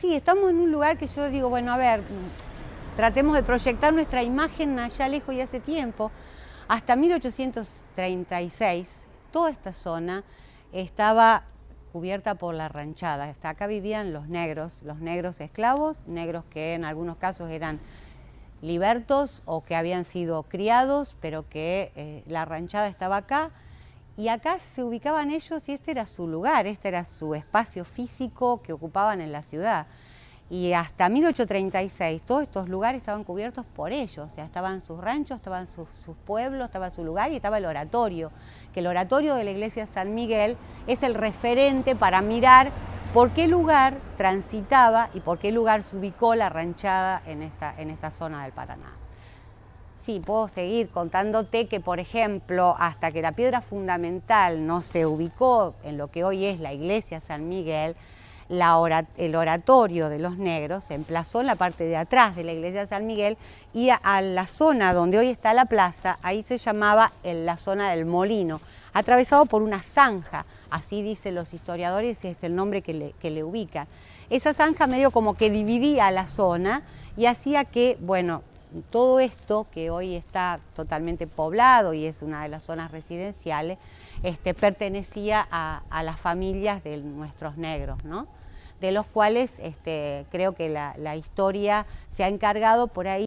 Sí, estamos en un lugar que yo digo, bueno, a ver, tratemos de proyectar nuestra imagen allá lejos y hace tiempo. Hasta 1836, toda esta zona estaba cubierta por la ranchada. Hasta acá vivían los negros, los negros esclavos, negros que en algunos casos eran libertos o que habían sido criados, pero que eh, la ranchada estaba acá y acá se ubicaban ellos y este era su lugar, este era su espacio físico que ocupaban en la ciudad. Y hasta 1836 todos estos lugares estaban cubiertos por ellos, o sea, estaban sus ranchos, estaban sus, pueblos, estaba su lugar y estaba el oratorio, que el oratorio de la iglesia San Miguel es el referente para mirar por qué lugar transitaba y por qué lugar se ubicó la ranchada en esta, en esta zona del Paraná sí, puedo seguir contándote que, por ejemplo, hasta que la piedra fundamental no se ubicó en lo que hoy es la iglesia San Miguel, el oratorio de los negros se emplazó en la parte de atrás de la iglesia San Miguel y a, la zona donde hoy está la plaza, ahí se llamaba la zona del molino, atravesado por una zanja, así dicen los historiadores y es el nombre que le, que le ubican. Esa zanja medio como que dividía la zona y hacía que, bueno, todo esto que hoy está totalmente poblado y es una de las zonas residenciales, este, pertenecía a, las familias de nuestros negros, ¿no? de los cuales este, creo que la, la historia se ha encargado por ahí